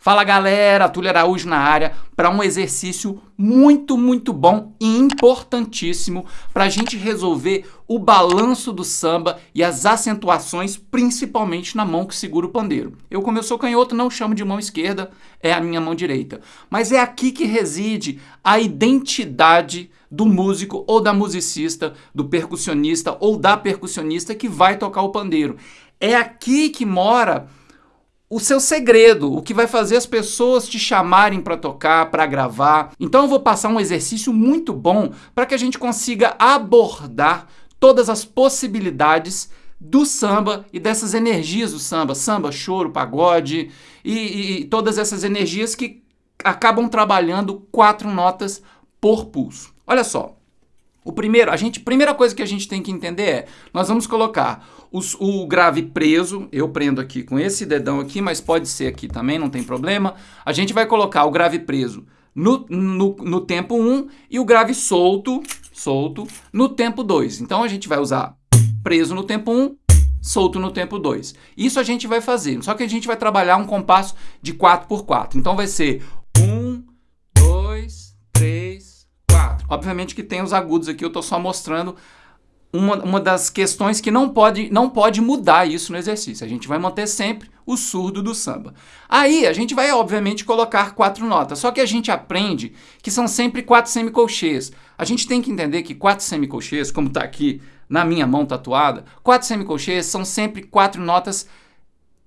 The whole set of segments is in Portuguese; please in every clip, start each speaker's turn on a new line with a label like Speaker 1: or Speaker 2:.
Speaker 1: Fala galera, Túlio Araújo na área para um exercício muito, muito bom e importantíssimo para a gente resolver o balanço do samba e as acentuações, principalmente na mão que segura o pandeiro. Eu, como eu sou canhoto, não chamo de mão esquerda, é a minha mão direita. Mas é aqui que reside a identidade do músico ou da musicista, do percussionista ou da percussionista que vai tocar o pandeiro. É aqui que mora o seu segredo, o que vai fazer as pessoas te chamarem para tocar, para gravar. Então eu vou passar um exercício muito bom para que a gente consiga abordar todas as possibilidades do samba e dessas energias do samba, samba, choro, pagode e, e, e todas essas energias que acabam trabalhando quatro notas por pulso. Olha só, o primeiro, a gente, primeira coisa que a gente tem que entender é, nós vamos colocar os, o grave preso, eu prendo aqui com esse dedão aqui, mas pode ser aqui também, não tem problema. A gente vai colocar o grave preso no, no, no tempo 1 e o grave solto, solto, no tempo 2. Então a gente vai usar preso no tempo 1, solto no tempo 2. Isso a gente vai fazer, só que a gente vai trabalhar um compasso de 4 por 4. Então vai ser Obviamente que tem os agudos aqui, eu estou só mostrando uma, uma das questões que não pode, não pode mudar isso no exercício. A gente vai manter sempre o surdo do samba. Aí a gente vai, obviamente, colocar quatro notas, só que a gente aprende que são sempre quatro semicolchês. A gente tem que entender que quatro semicolchês, como está aqui na minha mão tatuada, quatro semicolchês são sempre quatro notas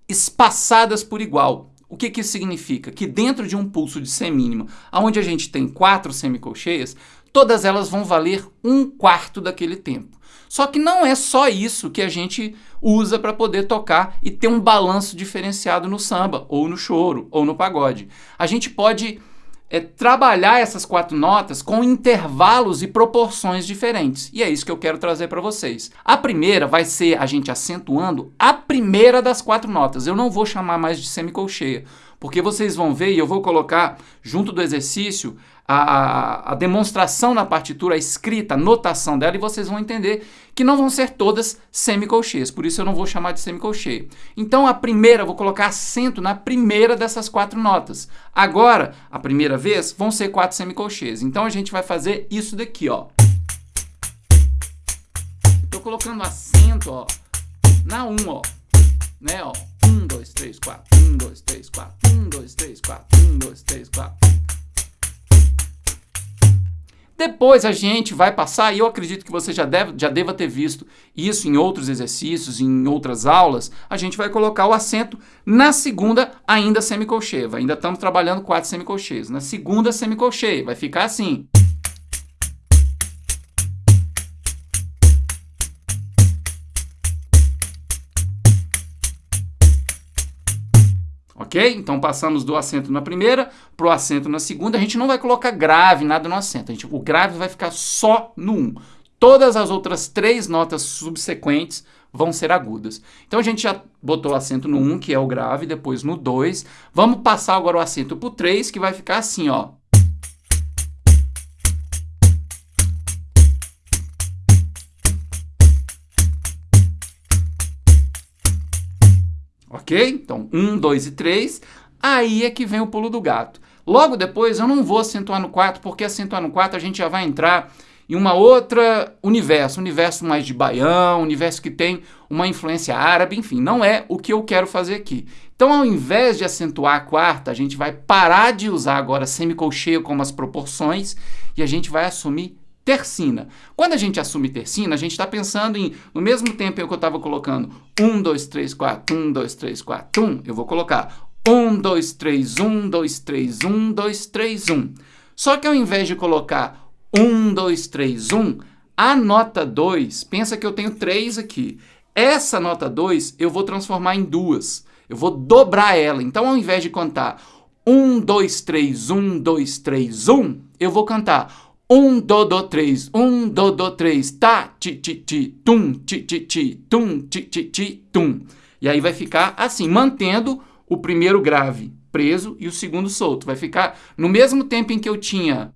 Speaker 1: espaçadas por igual. O que, que isso significa? Que dentro de um pulso de semínima, onde a gente tem quatro semicolcheias, todas elas vão valer um quarto daquele tempo. Só que não é só isso que a gente usa para poder tocar e ter um balanço diferenciado no samba, ou no choro, ou no pagode. A gente pode é, trabalhar essas quatro notas com intervalos e proporções diferentes. E é isso que eu quero trazer para vocês. A primeira vai ser a gente acentuando a primeira das quatro notas. Eu não vou chamar mais de semicolcheia, porque vocês vão ver, e eu vou colocar junto do exercício, a, a, demonstração na partitura, a escrita, a notação dela, e vocês vão entender que não vão ser todas semicolcheias, por isso eu não vou chamar de semicolcheia. Então a primeira, vou colocar acento na primeira dessas quatro notas. Agora, a primeira vez, vão ser quatro semicolcheias. Então a gente vai fazer isso daqui, ó. Estou colocando acento, ó, na 1, um, ó, né, ó. 1, 2, 3, 4, 1, 2, 3, 4, 1, 2, 3, 4, 1, 2, 3, 4. Depois a gente vai passar, e eu acredito que você já, deve, já deva ter visto isso em outros exercícios, em outras aulas, a gente vai colocar o acento na segunda ainda semicolcheia. Ainda estamos trabalhando quatro semicolcheias. Na segunda semicolcheia, vai ficar assim. Ok? Então passamos do acento na primeira para o acento na segunda. A gente não vai colocar grave, nada no acento. Gente, o grave vai ficar só no 1. Um. Todas as outras três notas subsequentes vão ser agudas. Então a gente já botou o acento no 1, um, que é o grave, depois no 2. Vamos passar agora o acento para o 3, que vai ficar assim, ó. Ok? Então, 1, 2 e 3, aí é que vem o pulo do gato. Logo depois, eu não vou acentuar no 4, porque acentuar no 4 a gente já vai entrar em uma outra universo, universo mais de baião, universo que tem uma influência árabe, enfim, não é o que eu quero fazer aqui. Então, ao invés de acentuar a quarta, a gente vai parar de usar agora semicolcheio como as proporções e a gente vai assumir tercina. Quando a gente assume tercina, a gente está pensando em, no mesmo tempo que eu estava colocando 1, 2, 3, 4, 1, 2, 3, 4, 1, eu vou colocar 1, 2, 3, 1, 2, 3, 1, 2, 3, 1. Só que ao invés de colocar 1, 2, 3, 1, a nota 2, pensa que eu tenho 3 aqui. Essa nota 2 eu vou transformar em duas. Eu vou dobrar ela. Então, ao invés de cantar 1, 2, 3, 1, 2, 3, 1, eu vou cantar um, do, do, três. Um, do, do, três. Tá, ti, ti, ti, tum, ti, ti, ti, tum, ti, ti, ti, tum. E aí vai ficar assim, mantendo o primeiro grave preso e o segundo solto. Vai ficar no mesmo tempo em que eu tinha...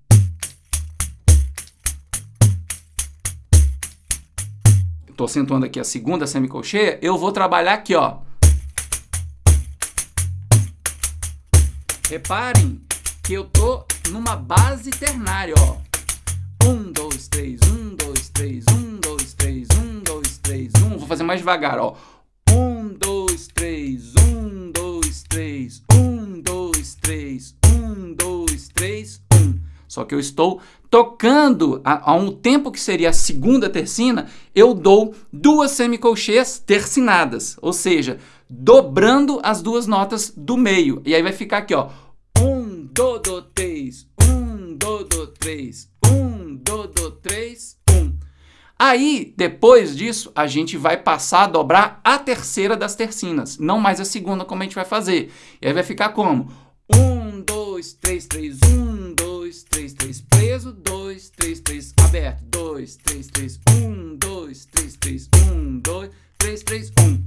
Speaker 1: Estou acentuando aqui a segunda semicolcheia, eu vou trabalhar aqui, ó. Reparem que eu tô numa base ternária, ó. Três, um, dois, três, um, dois, três, um, dois, três, um. Vou fazer mais devagar, ó. Um, dois, três, um, dois, três, um, dois, três, um, dois, três, um. Só que eu estou tocando a, a, um tempo que seria a segunda tercina, eu dou duas semicolcheias tercinadas, ou seja, dobrando as duas notas do meio. E aí vai ficar aqui, ó. Um, do, do, três, um, do, do, três, um, do, do, três, um. Aí, depois disso, a gente vai passar a dobrar a terceira das tercinas, não mais a segunda como a gente vai fazer. E aí vai ficar como? Um, dois, três, três, um, dois, três, três, preso, dois, três, três, aberto, dois, três, três, um, dois, três, três, um, dois, três, três, um.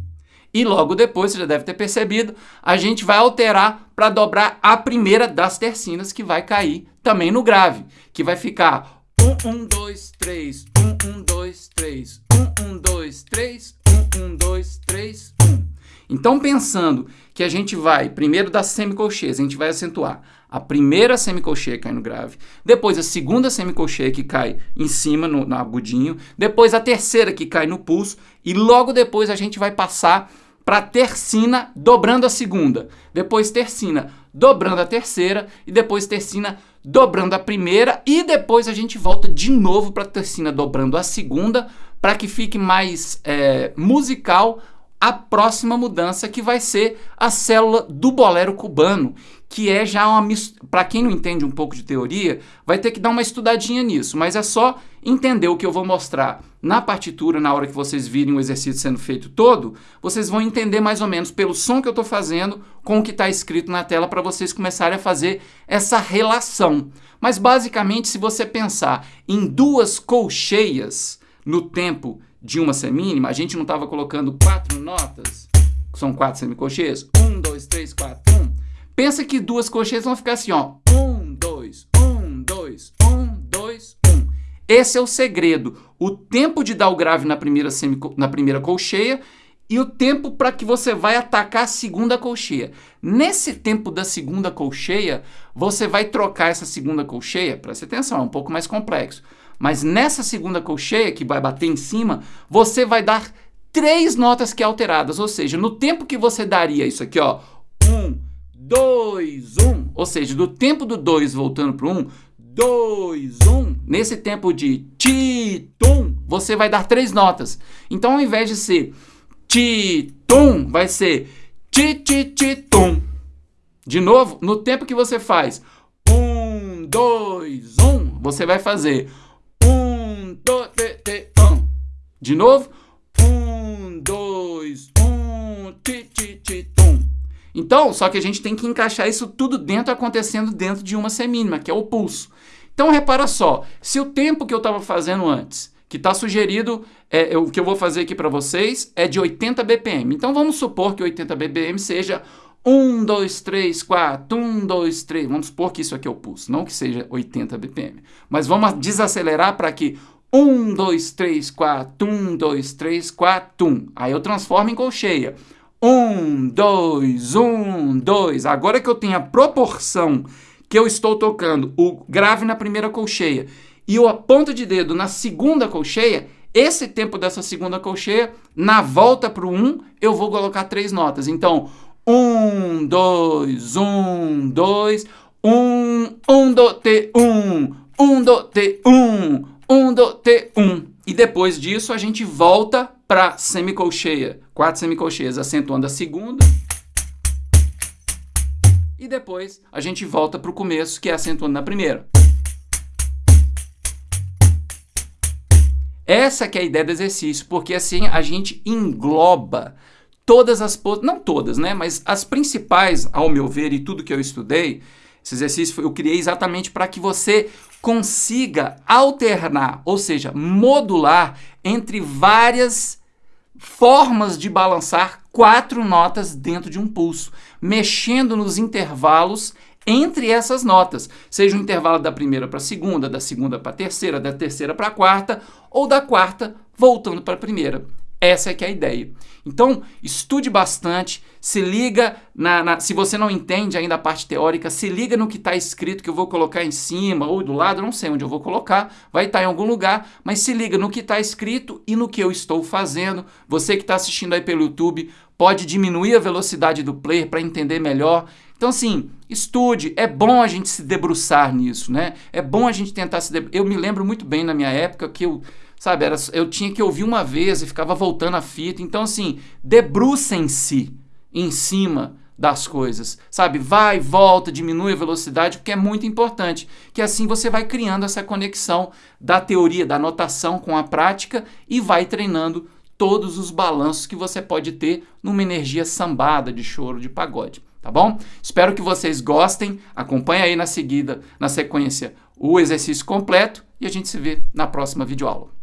Speaker 1: E logo depois, você já deve ter percebido, a gente vai alterar para dobrar a primeira das tercinas que vai cair também no grave, que vai ficar 1, 1, 2, 3, 1, 1, 2, 3, 1, 1, 2, 3, 1, 1, 2, 3, 1. Então, pensando que a gente vai, primeiro das semicolcheias, a gente vai acentuar a primeira semicolcheia cai no grave, depois a segunda semicolcheia que cai em cima, no, no agudinho, depois a terceira que cai no pulso, e logo depois a gente vai passar para tercina dobrando a segunda, depois tercina dobrando a terceira e depois tercina dobrando a primeira e depois a gente volta de novo para tercina dobrando a segunda para que fique mais é, musical a próxima mudança que vai ser a célula do bolero cubano, que é já uma para quem não entende um pouco de teoria, vai ter que dar uma estudadinha nisso, mas é só entender o que eu vou mostrar na partitura na hora que vocês virem o exercício sendo feito todo, vocês vão entender mais ou menos pelo som que eu estou fazendo com o que está escrito na tela para vocês começarem a fazer essa relação. Mas basicamente, se você pensar em duas colcheias no tempo de uma semínima, a gente não estava colocando quatro notas, são quatro semicolcheias, um, dois, três, quatro, um. Pensa que duas colcheias vão ficar assim, ó, um, dois, um, dois, um, dois, um. Esse é o segredo, o tempo de dar o grave na primeira, na primeira colcheia e o tempo para que você vai atacar a segunda colcheia. Nesse tempo da segunda colcheia, você vai trocar essa segunda colcheia, presta atenção, é um pouco mais complexo. Mas nessa segunda colcheia, que vai bater em cima, você vai dar três notas que alteradas. Ou seja, no tempo que você daria isso aqui, ó, um, dois, um, ou seja, do tempo do dois voltando para um, dois, um, nesse tempo de ti, tum, você vai dar três notas. Então, ao invés de ser ti, tum, vai ser ti, ti, ti, tum. De novo, no tempo que você faz um, dois, um, você vai fazer. De novo. Um, dois, um, ti, ti, ti, tum. Então, só que a gente tem que encaixar isso tudo dentro, acontecendo dentro de uma semínima, que é o pulso. Então, repara só, se o tempo que eu estava fazendo antes, que está sugerido, é, o que eu vou fazer aqui para vocês, é de 80 BPM. Então, vamos supor que 80 BPM seja 1, 2, 3, 4, 1, 2, 3. Vamos supor que isso aqui é o pulso, não que seja 80 BPM. Mas vamos desacelerar para que 1, 2, 3, 4, 1, 2, 3, 4, 1. Aí eu transformo em colcheia. 1, 2, 1, 2. Agora que eu tenho a proporção que eu estou tocando o grave na primeira colcheia e o ponta de dedo na segunda colcheia, esse tempo dessa segunda colcheia, na volta para o 1, eu vou colocar três notas. Então, 1, 2, 1, 2, 1, 1, do, te, 1, 1, do, te, 1, 1 do T1. E depois disso a gente volta para semicolcheia, quatro semicolcheias, acentuando a segunda. E depois a gente volta para o começo, que é acentuando na primeira. Essa que é a ideia do exercício, porque assim a gente engloba todas as... não todas, né? Mas as principais, ao meu ver, e tudo que eu estudei, esse exercício eu criei exatamente para que você consiga alternar, ou seja, modular entre várias formas de balançar quatro notas dentro de um pulso, mexendo nos intervalos entre essas notas, seja o intervalo da primeira para a segunda, da segunda para a terceira, da terceira para a quarta, ou da quarta voltando para a primeira. Essa é que é a ideia. Então, estude bastante, se liga, na, na, se você não entende ainda a parte teórica, se liga no que está escrito que eu vou colocar em cima ou do lado, não sei onde eu vou colocar, vai estar tá em algum lugar, mas se liga no que está escrito e no que eu estou fazendo. Você que está assistindo aí pelo YouTube, pode diminuir a velocidade do player para entender melhor. Então, assim, estude. É bom a gente se debruçar nisso, né? É bom a gente tentar se debruçar. Eu me lembro muito bem na minha época que eu sabe, era, eu tinha que ouvir uma vez e ficava voltando a fita. Então, assim, debrucem-se em cima das coisas, sabe? Vai, volta, diminui a velocidade, porque é muito importante, que assim você vai criando essa conexão da teoria, da notação com a prática e vai treinando todos os balanços que você pode ter numa energia sambada de choro, de pagode, tá bom? Espero que vocês gostem, acompanhe aí na seguida, na sequência, o exercício completo e a gente se vê na próxima videoaula.